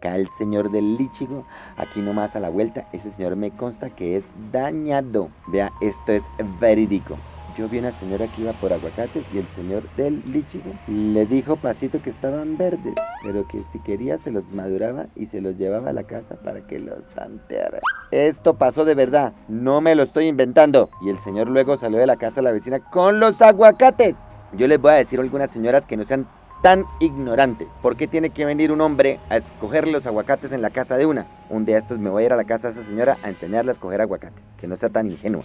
acá el señor del lichigo, aquí nomás a la vuelta, ese señor me consta que es dañado. Vea, esto es verídico. Yo vi una señora que iba por aguacates y el señor del lichigo le dijo pasito que estaban verdes, pero que si quería se los maduraba y se los llevaba a la casa para que los tanteara. Esto pasó de verdad, no me lo estoy inventando. Y el señor luego salió de la casa a la vecina con los aguacates. Yo les voy a decir a algunas señoras que no sean tan ignorantes. ¿Por qué tiene que venir un hombre a escoger los aguacates en la casa de una? Un día estos me voy a ir a la casa de esa señora a enseñarle a escoger aguacates. Que no sea tan ingenua.